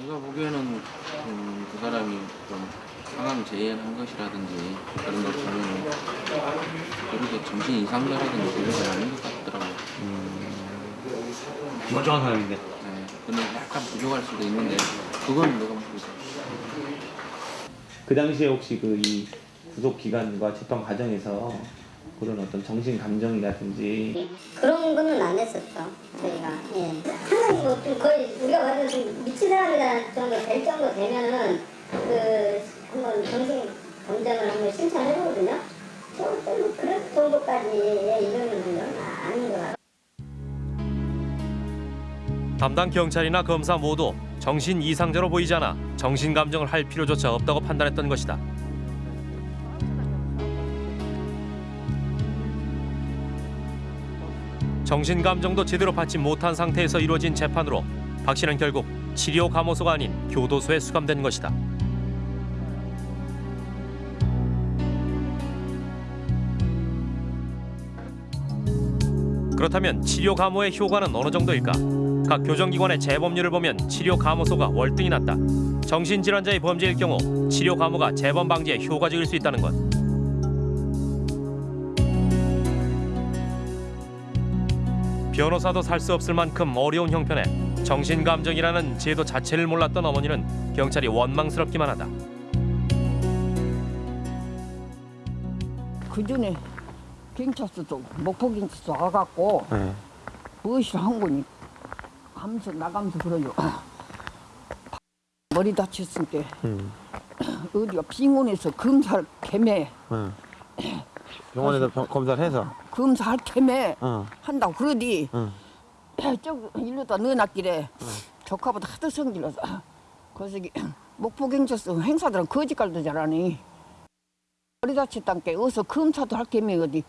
제가 보기에는 음, 그 사람이 좀 상황 재해한 것이라든지 그런 걸 보면 그렇게 정신 이상자라든지 그런 건 아닌 것 같더라고요. 멀쩡한 사람인데. 네, 근데 약간 부족할 수도 있는데 그건 내가 모르겠어요. 그 당시에 혹시 그 이 구속 기간과 재판 과정에서 그런 어떤 정신 감정이라든지 그런 거는 안 했었죠 저희가 예. 하는 뭐좀 거의 우리가 봐도 좀 미친 사람이다 정도 될 정도 되면은 그 한번 정신 검정을 한번 신청해 보거든요 좀 그런 정도까지 이러는 건 아닌 것 같아요. 담당 경찰이나 검사 모두 정신 이상자로 보이지 않아 정신 감정을 할 필요조차 없다고 판단했던 것이다. 정신 감정도 제대로 받지 못한 상태에서 이루어진 재판으로 박 씨는 결국 치료 감호소가 아닌 교도소에 수감된 것이다. 그렇다면 치료 감호의 효과는 어느 정도일까? 각 교정기관의 재범률을 보면 치료 감호소가 월등히 낮다. 정신질환자의 범죄일 경우 치료 감호가 재범 방지에 효과적일 수 있다는 것. 변호사도 살 수 없을 만큼 어려운 형편에 정신감정이라는 제도 자체를 몰랐던 어머니는 경찰이 원망스럽기만 하다. 그 전에 경찰서도 목포 경찰서 와갖고 네. 무엇을 한 거니 하면서 나가면서 그래요. 머리 다쳤을 때 음. 어디가 빙원에서 검사를 개매 응. 병원에서 병- 검사를 해서. 검사할 개매 응. 한다고 그러디 응. 저 일로다 넣어놨길래 조카보다 하도 성질나서 그래서 이게 목포 경찰서 행사들은 거짓말도 잘하니 머리 다쳤단 게 어서 검사도 할 개매 어디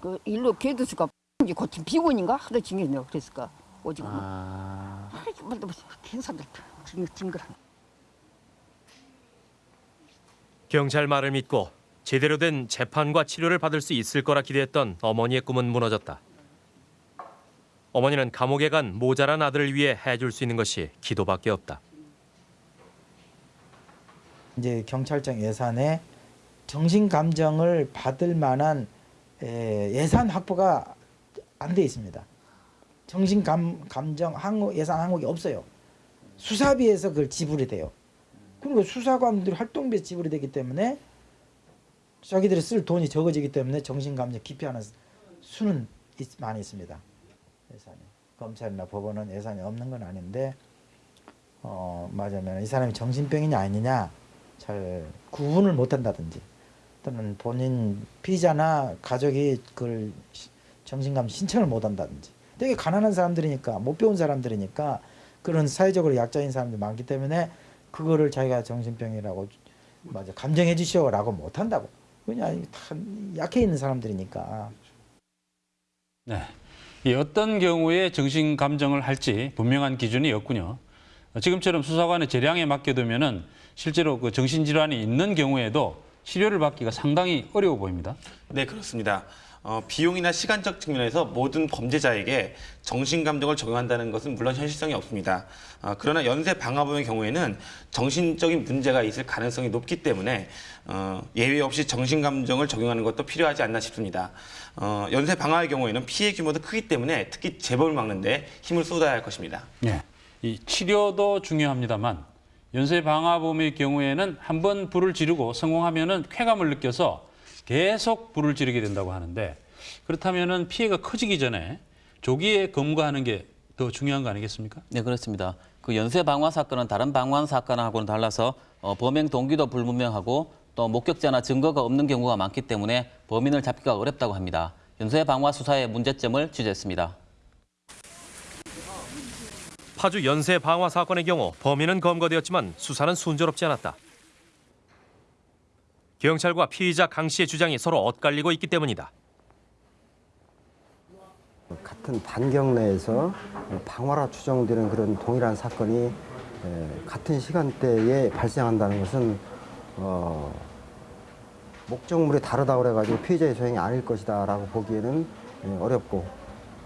그 일로 개도수가 이제 고친 비원인가 하도 징계내고 그랬을까 오지고 뭐. 아. 아이 말도 못 행사들 징- 징그러 경찰 말을 믿고 제대로 된 재판과 치료를 받을 수 있을 거라 기대했던 어머니의 꿈은 무너졌다. 어머니는 감옥에 간 모자란 아들을 위해 해줄 수 있는 것이 기도밖에 없다. 이제 경찰청 예산에 정신 감정을 받을 만한 에, 예산 확보가 안 돼 있습니다. 정신 감 감정 항목 예산 항목이 없어요. 수사비에서 그걸 지불이 돼요. 그리고 수사관들 활동비에 지불이 되기 때문에 자기들이 쓸 돈이 적어지기 때문에 정신 감정 기피하는 수는 있- 많이 있습니다. 예산이 검찰이나 법원은 예산이 없는 건 아닌데 어 맞으면 이 사람이 정신병이냐 아니냐 잘 구분을 못한다든지 또는 본인 피의자나 가족이 그걸 시- 정신감 신청을 못한다든지 되게 가난한 사람들이니까 못 배운 사람들이니까 그런 사회적으로 약자인 사람들이 많기 때문에 그거를 자기가 정신병이라고 맞아 감정해 주시오라고 못한다고 왜냐 다 약해 있는 사람들이니까 네. 이 어떤 경우에 정신 감정을 할지 분명한 기준이 없군요. 지금처럼 수사관의 재량에 맡겨두면 은 실제로 그 정신 질환이 있는 경우에도 치료를 받기가 상당히 어려워 보입니다. 네, 그렇습니다. 어, 비용이나 시간적 측면에서 모든 범죄자에게 정신감정을 적용한다는 것은 물론 현실성이 없습니다. 어, 그러나 연쇄 방화범의 경우에는 정신적인 문제가 있을 가능성이 높기 때문에 어, 예외 없이 정신감정을 적용하는 것도 필요하지 않나 싶습니다. 어, 연쇄 방화의 경우에는 피해 규모도 크기 때문에 특히 재범을 막는 데 힘을 쏟아야 할 것입니다. 네. 이 치료도 중요합니다만 연쇄 방화범의 경우에는 한 번 불을 지르고 성공하면 은 쾌감을 느껴서 계속 불을 지르게 된다고 하는데 그렇다면은 피해가 커지기 전에 조기에 검거하는 게 더 중요한 거 아니겠습니까? 네, 그렇습니다. 그 연쇄 방화 사건은 다른 방화 사건하고는 달라서 어, 범행 동기도 불분명하고 또 목격자나 증거가 없는 경우가 많기 때문에 범인을 잡기가 어렵다고 합니다. 연쇄 방화 수사의 문제점을 취재했습니다. 파주 연쇄 방화 사건의 경우 범인은 검거되었지만 수사는 순조롭지 않았다. 경찰과 피의자 강 씨의 주장이 서로 엇갈리고 있기 때문이다. 같은 단경 내에서 방화라 추정되는 그런 동일한 사건이 에, 같은 시간대에 발생한다는 것은 어, 목적물이 다르다 그래가지고 피해자의 소행이 아닐 것이다라고 보기에는 에, 어렵고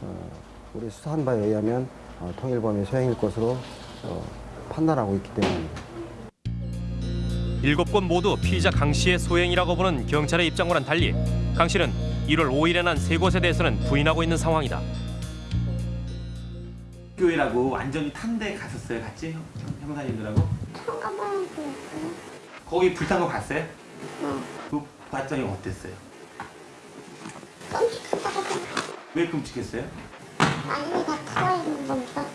어, 우리 수사한 바에 의하면 어, 통일범의 소행일 것으로 어, 판단하고 있기 때문입니다. 일곱 곳 모두 피의자 강 씨의 소행이라고 보는 경찰의 입장과는 달리 강 씨는 1월 5일에 난 세 곳에 대해서는 부인하고 있는 상황이다. 교회라고 완전히 탄 데 갔었어요, 같이 형, 형사님들하고? 거기 불탄 거 봤어요? 그 봤더니 어땠어요? 왜 끔찍했어요? 아니 다 살아있는 거니까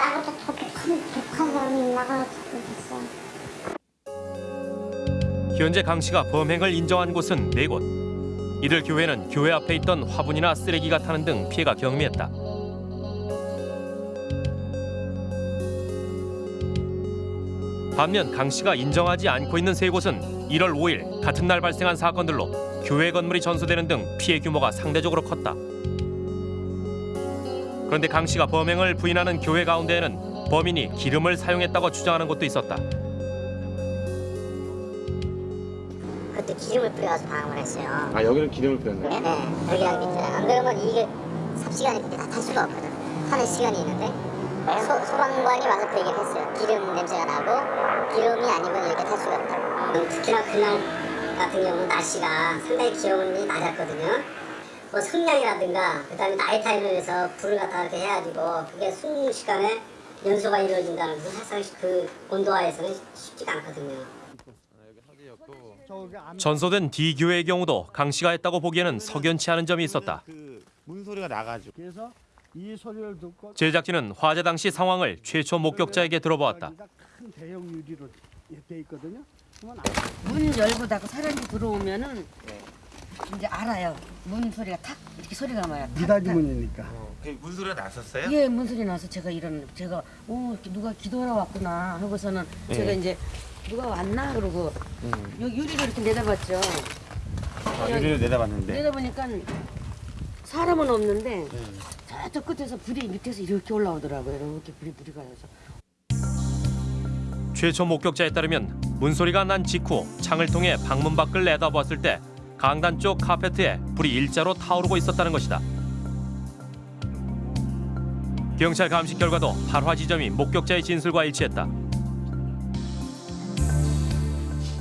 나보다 더 독한, 독한 사람이 나가가지고 됐어요 현재 강 씨가 범행을 인정한 곳은 네 곳. 이들 교회는 교회 앞에 있던 화분이나 쓰레기가 타는 등 피해가 경미했다. 반면 강 씨가 인정하지 않고 있는 세 곳은 1월 5일 같은 날 발생한 사건들로 교회 건물이 전소되는 등 피해 규모가 상대적으로 컸다. 그런데 강 씨가 범행을 부인하는 교회 가운데에는 범인이 기름을 사용했다고 주장하는 곳도 있었다. 그때 기름을 뿌려서 방황을 했어요. 아 여기는 기름을 뿌렸네. 네네. 여기랑 밑에 안 그러면 이게 삽시간이 그때 다탈 수가 없거든. 하는 시간이 있는데 소, 소방관이 와서 그 얘기를 했어요. 기름 냄새가 나고 기름이 아니면 이렇게 탈 수가 없다고. 특히나 그날 같은 경우는 날씨가 상당히 기온이 낮았거든요 뭐 성냥이라든가 그 다음에 나이타임에서 불을 갖다 이렇게 해가지고 그게 순식간에 연소가 이루어진다는 것은 사실 그 온도하에서는 쉽지가 않거든요 전소된 D 교회의 경우도 강 씨가 했다고 보기에는 석연치 않은 점이 있었다. 문소리가 나가지고 그래서 이 소리를 듣고 제작진은 화재 당시 상황을 최초 목격자에게 들어보았다. 큰 대형 유리로 돼 있거든요. 문 열고다가 사람이 들어오면은 이제 알아요. 문 소리가 탁 이렇게 소리가 나요. 탁, 미닫이 탁. 문이니까. 문소리가 났었어요? 예, 문 소리 나서 제가 이런 제가 오 누가 기도하러 왔구나 하고서는 예. 제가 이제 누가 왔나 그러고 여기 유리를 이렇게 내다봤죠. 아, 유리를 내다봤는데. 내다보니까 사람은 없는데 저쪽 끝에서 불이 밑에서 이렇게 올라오더라고요. 이렇게 불이 불이 가서. 최초 목격자에 따르면 문소리가 난 직후 창을 통해 방문 밖을 내다보았을 때 강단 쪽 카페트에 불이 일자로 타오르고 있었다는 것이다. 경찰 감식 결과도 발화 지점이 목격자의 진술과 일치했다.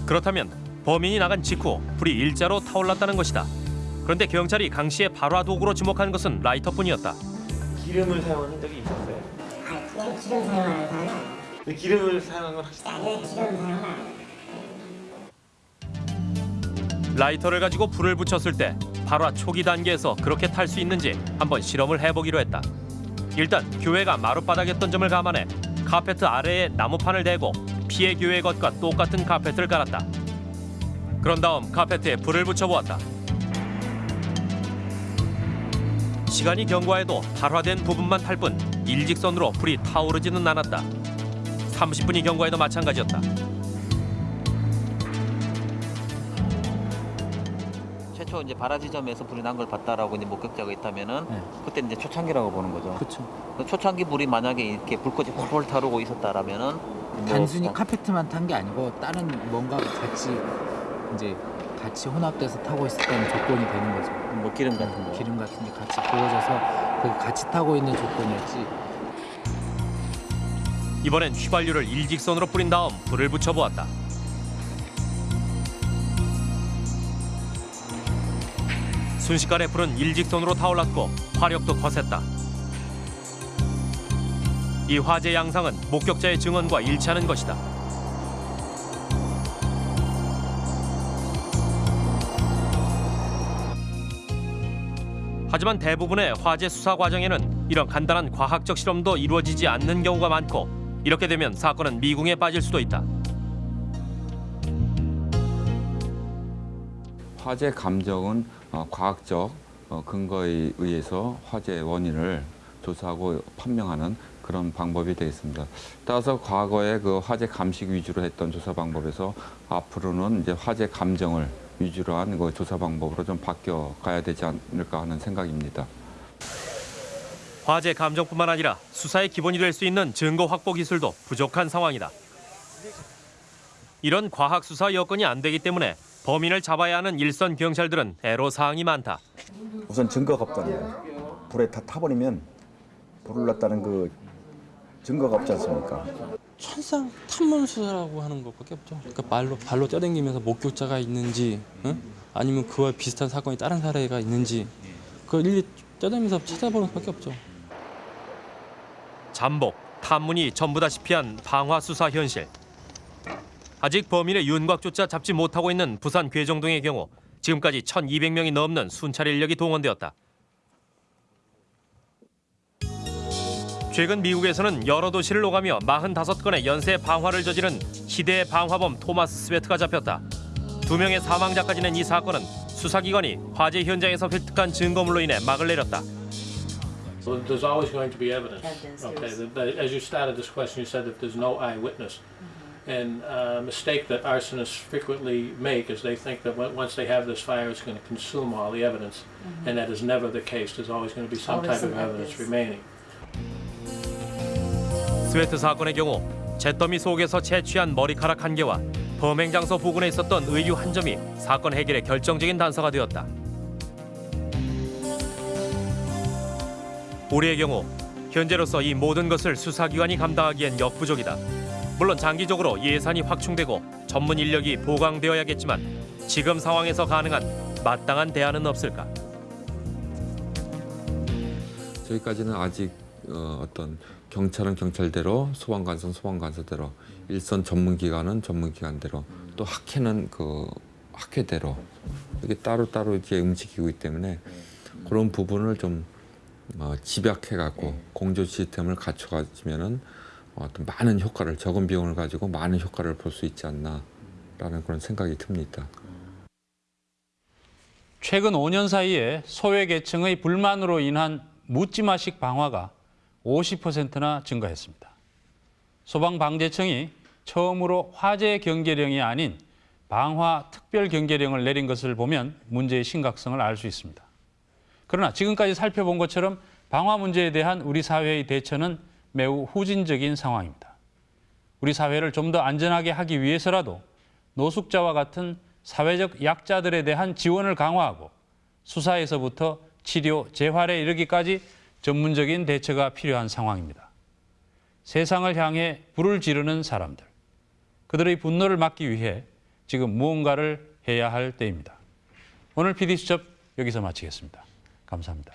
그렇다면 범인이 나간 직후 불이 일자로 타올랐다는 것이다. 그런데 경찰이 강 씨의 발화 도구로 지목한 것은 라이터뿐이었다. 기름을 사용한 적이 있었어요? 아니 기름 사용하는 사람 기름을 사용한 건 확실히 기름 사용 안 라이터를 가지고 불을 붙였을 때 발화 초기 단계에서 그렇게 탈 수 있는지 한번 실험을 해보기로 했다. 일단 교회가 마룻바닥이었던 점을 감안해 카페트 아래에 나무판을 대고 피해 교회 것과 똑같은 카페트를 깔았다. 그런 다음 카페트에 불을 붙여보았다. 시간이 경과해도 발화된 부분만 탈 뿐 일직선으로 불이 타오르지는 않았다. 30분이 경과해도 마찬가지였다. 최초 이제 발화 지점에서 불이 난 걸 봤다라고 이제 목격자가 있다면은 그때 이제 초창기라고 보는 거죠. 그렇죠. 초창기 불이 만약에 이렇게 불꽃이 홀홀 타오르고 있었다라면은 뭐 단순히 어, 카페트만 탄 게 아니고 다른 뭔가가 같이 이제 같이 혼합돼서 타고 있었다는 조건이 되는 거죠. 뭐 기름 같은 거. 기름 같은 게 같이 부어져서 그 같이 타고 있는 조건이었지. 이번엔 휘발유를 일직선으로 뿌린 다음 불을 붙여 보았다. 순식간에 불은 일직선으로 타올랐고 화력도 거셌다. 이 화재 양상은 목격자의 증언과 일치하는 것이다. 하지만 대부분의 화재 수사 과정에는 이런 간단한 과학적 실험도 이루어지지 않는 경우가 많고 이렇게 되면 사건은 미궁에 빠질 수도 있다. 화재 감정은 어, 과학적 어, 근거에 의해서 화재 원인을 조사하고 판명하는 그런 방법이 되겠습니다. 따라서 과거에 그 화재 감식 위주로 했던 조사 방법에서 앞으로는 이제 화재 감정을 위주로 한 그 조사 방법으로 좀 바뀌어 가야 되지 않을까 하는 생각입니다. 화재 감정뿐만 아니라 수사의 기본이 될 수 있는 증거 확보 기술도 부족한 상황이다. 이런 과학 수사 여건이 안 되기 때문에 범인을 잡아야 하는 일선 경찰들은 애로사항이 많다. 우선 증거가 없잖아요. 불에 다 타버리면 불을 났다는 그 증거가 없지 않습니까? 천상 탐문 수사라고 하는 것밖에 없죠. 그러니까 말로 발로 쪄댕기면서 목격자가 있는지, 응? 아니면 그와 비슷한 사건이 다른 사례가 있는지, 그걸 일일이 쪄댕기면서 찾아보는 수밖에 없죠. 잠복, 탐문이 전부다시피 한 방화 수사 현실. 아직 범인의 윤곽조차 잡지 못하고 있는 부산 괴정동의 경우 지금까지 1,200명이 넘는 순찰 인력이 동원되었다. 최근 미국에서는 여러 도시를 오가며 45건의 연쇄 방화를 저지른 시대의 방화범 토마스 스웨트가 잡혔다. 두 명의 사망자까지 낸 이 사건은 수사기관이 화재 현장에서 획득한 증거물로 인해 막을 내렸다. So there's always going to be evidence. Okay, as you started this question, you said that there's no eyewitness. And a mistake that arsonists frequently make is they think that once they have this fire, it's going to consume all the evidence. And that is never the case. There's always going to be some type of evidence. remaining. 스웨트 사건의 경우 잿더미 속에서 채취한 머리카락 한 개와 범행 장소 부근에 있었던 의류 한 점이 사건 해결의 결정적인 단서가 되었다. 우리의 경우 현재로서 이 모든 것을 수사기관이 감당하기엔 역부족이다. 물론 장기적으로 예산이 확충되고 전문 인력이 보강되어야겠지만 지금 상황에서 가능한 마땅한 대안은 없을까? 저희까지는 아직 어, 어떤 경찰은 경찰대로 소방관서는 소방관서대로 일선 전문기관은 전문기관대로 또 학회는 그 학회대로 이게 따로따로 이제 움직이고 있기 때문에 그런 부분을 좀 어, 집약해 갖고 공조 시스템을 갖춰 가지면은 어떤 많은 효과를 적은 비용을 가지고 많은 효과를 볼 수 있지 않나라는 그런 생각이 듭니다. 최근 5년 사이에 소외계층의 불만으로 인한 묻지마식 방화가 50%나 증가했습니다. 소방방재청이 처음으로 화재 경계령이 아닌 방화 특별 경계령을 내린 것을 보면 문제의 심각성을 알 수 있습니다. 그러나 지금까지 살펴본 것처럼 방화 문제에 대한 우리 사회의 대처는 매우 후진적인 상황입니다. 우리 사회를 좀 더 안전하게 하기 위해서라도 노숙자와 같은 사회적 약자들에 대한 지원을 강화하고 수사에서부터 치료, 재활에 이르기까지 전문적인 대처가 필요한 상황입니다. 세상을 향해 불을 지르는 사람들, 그들의 분노를 막기 위해 지금 무언가를 해야 할 때입니다. 오늘 PD수첩 여기서 마치겠습니다. 감사합니다.